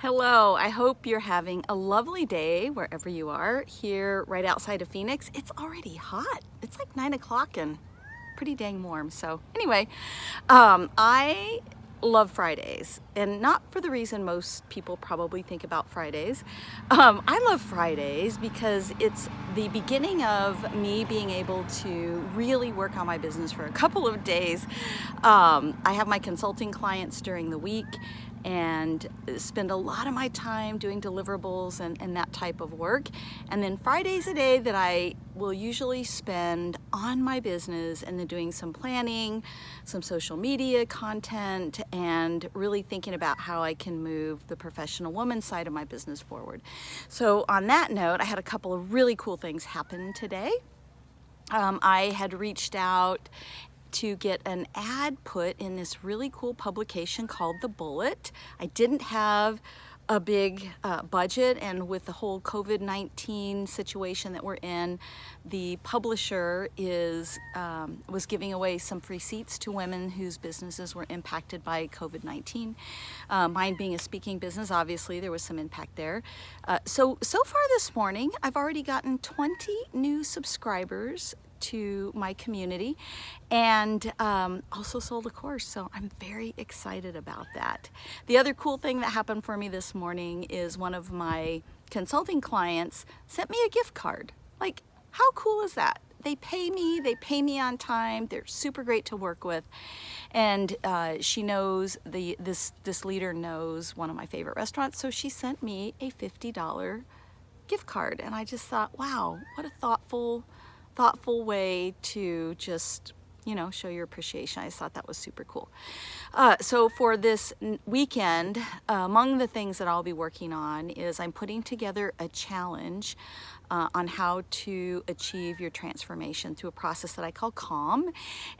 Hello, I hope you're having a lovely day wherever you are here right outside of Phoenix. It's already hot. It's like nine o'clock and pretty dang warm. So anyway, um, I love Fridays and not for the reason most people probably think about Fridays. Um, I love Fridays because it's the beginning of me being able to really work on my business for a couple of days. Um, I have my consulting clients during the week and spend a lot of my time doing deliverables and, and that type of work. And then Friday's a day that I will usually spend on my business and then doing some planning, some social media content, and really thinking about how I can move the professional woman side of my business forward. So on that note, I had a couple of really cool things happen today. Um, I had reached out to get an ad put in this really cool publication called The Bullet. I didn't have a big uh, budget and with the whole COVID-19 situation that we're in, the publisher is um, was giving away some free seats to women whose businesses were impacted by COVID-19. Uh, mine being a speaking business, obviously there was some impact there. Uh, so, so far this morning, I've already gotten 20 new subscribers to my community and um, also sold a course so I'm very excited about that. The other cool thing that happened for me this morning is one of my consulting clients sent me a gift card. Like how cool is that? They pay me, they pay me on time, they're super great to work with. And uh, she knows, the this, this leader knows one of my favorite restaurants, so she sent me a $50 gift card. And I just thought, wow, what a thoughtful, thoughtful way to just you know, show your appreciation. I just thought that was super cool. Uh, so for this weekend, uh, among the things that I'll be working on is I'm putting together a challenge uh, on how to achieve your transformation through a process that I call CALM.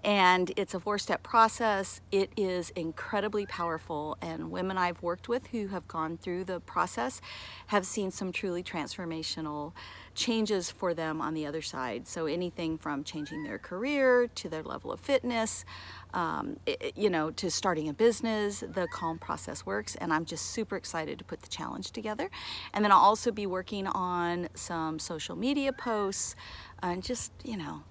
And it's a four-step process. It is incredibly powerful and women I've worked with who have gone through the process have seen some truly transformational changes for them on the other side. So anything from changing their career to their level of fitness, um, it, you know, to starting a business, the calm process works. And I'm just super excited to put the challenge together. And then I'll also be working on some social media posts and just, you know,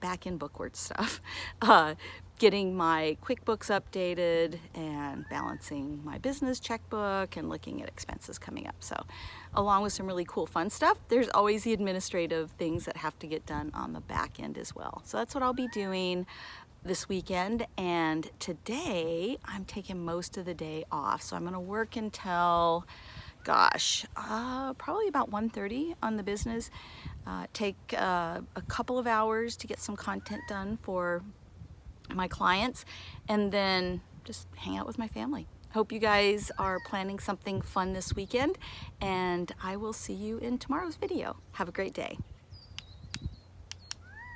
back in bookward stuff. Uh, getting my QuickBooks updated and balancing my business checkbook and looking at expenses coming up. So along with some really cool fun stuff, there's always the administrative things that have to get done on the back end as well. So that's what I'll be doing this weekend and today I'm taking most of the day off. So I'm gonna work until gosh, uh, probably about 1.30 on the business. Uh, take uh, a couple of hours to get some content done for my clients, and then just hang out with my family. Hope you guys are planning something fun this weekend, and I will see you in tomorrow's video. Have a great day.